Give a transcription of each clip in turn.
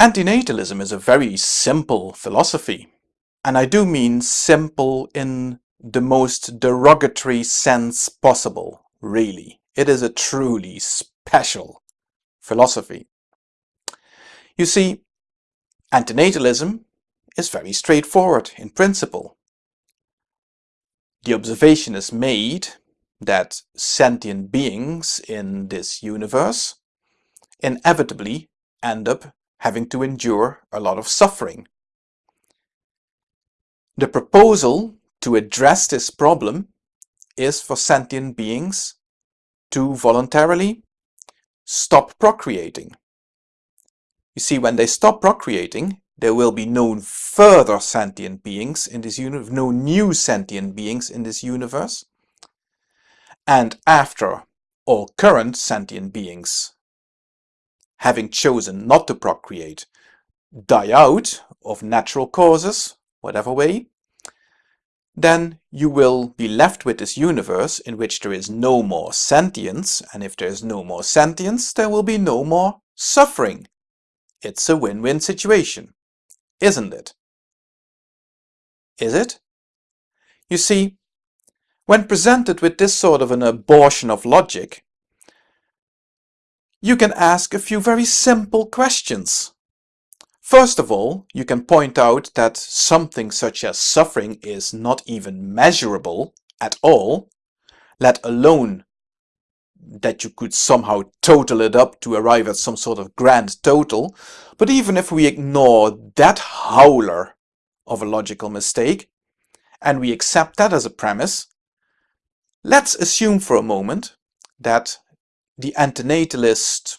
Antinatalism is a very simple philosophy. And I do mean simple in the most derogatory sense possible, really. It is a truly special philosophy. You see, antinatalism is very straightforward in principle. The observation is made that sentient beings in this universe inevitably end up having to endure a lot of suffering. The proposal to address this problem is for sentient beings to voluntarily stop procreating. You see, when they stop procreating, there will be no further sentient beings in this universe, no new sentient beings in this universe. And after all current sentient beings having chosen not to procreate die out of natural causes, whatever way, then you will be left with this universe in which there is no more sentience, and if there is no more sentience, there will be no more suffering. It's a win-win situation, isn't it? Is it? You see, when presented with this sort of an abortion of logic, you can ask a few very simple questions. First of all, you can point out that something such as suffering is not even measurable at all, let alone that you could somehow total it up to arrive at some sort of grand total. But even if we ignore that howler of a logical mistake, and we accept that as a premise, let's assume for a moment that the antinatalist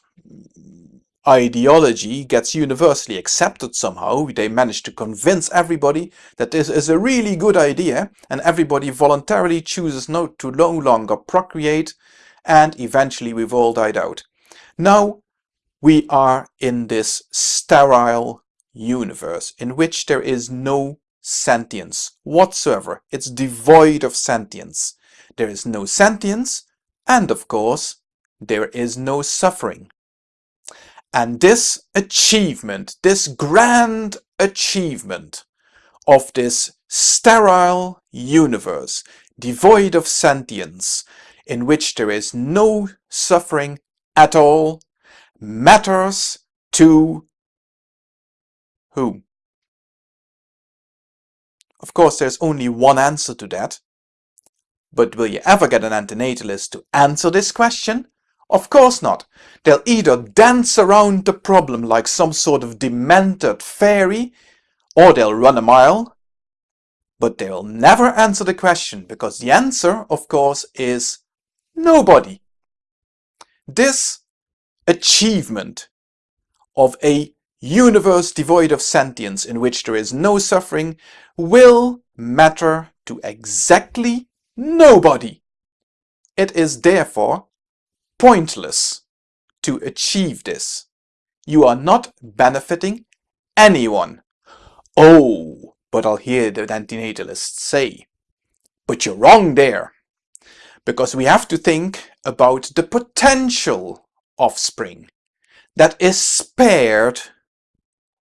ideology gets universally accepted somehow. They manage to convince everybody that this is a really good idea and everybody voluntarily chooses not to no longer procreate and eventually we've all died out. Now we are in this sterile universe in which there is no sentience whatsoever. It's devoid of sentience. There is no sentience and of course there is no suffering. And this achievement, this grand achievement of this sterile universe, devoid of sentience, in which there is no suffering at all, matters to whom? Of course, there's only one answer to that. But will you ever get an antinatalist to answer this question? Of course not. They'll either dance around the problem like some sort of demented fairy, or they'll run a mile, but they'll never answer the question because the answer, of course, is nobody. This achievement of a universe devoid of sentience in which there is no suffering will matter to exactly nobody. It is therefore pointless to achieve this. You are not benefiting anyone. Oh, but I'll hear the antinatalists say, but you're wrong there. Because we have to think about the potential offspring that is spared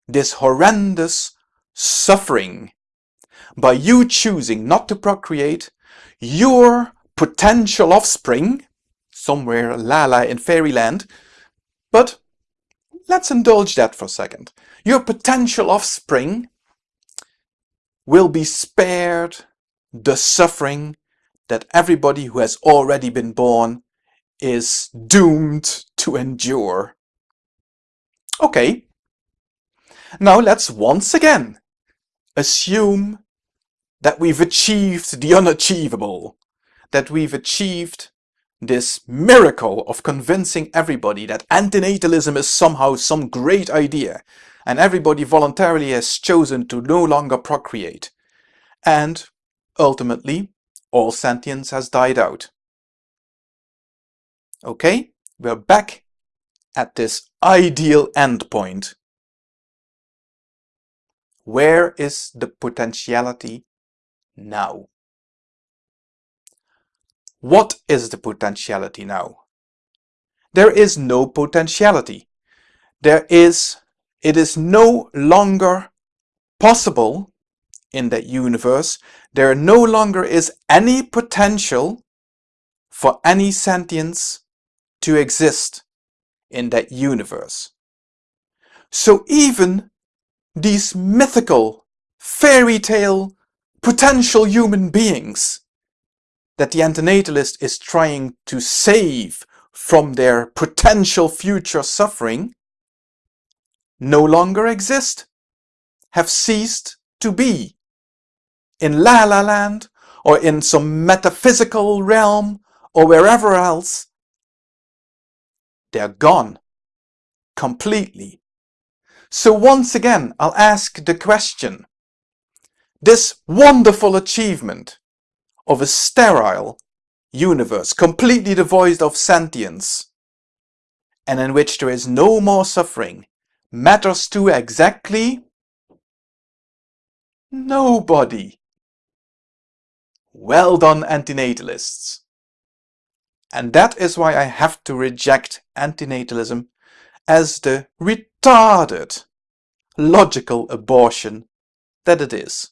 this horrendous suffering by you choosing not to procreate your potential offspring somewhere Lala in fairyland. But let's indulge that for a second. Your potential offspring will be spared the suffering that everybody who has already been born is doomed to endure. Okay, now let's once again assume that we've achieved the unachievable, that we've achieved this miracle of convincing everybody that antinatalism is somehow some great idea and everybody voluntarily has chosen to no longer procreate. And ultimately, all sentience has died out. Okay, we're back at this ideal endpoint. Where is the potentiality now? What is the potentiality now? There is no potentiality. There is it is no longer possible in that universe, there no longer is any potential for any sentience to exist in that universe. So even these mythical, fairy tale, potential human beings that the antinatalist is trying to save from their potential future suffering no longer exist, have ceased to be. In La La Land, or in some metaphysical realm, or wherever else, they're gone. Completely. So once again, I'll ask the question. This wonderful achievement of a sterile universe, completely devoid of sentience, and in which there is no more suffering, matters to exactly nobody. Well done, antinatalists. And that is why I have to reject antinatalism as the retarded logical abortion that it is.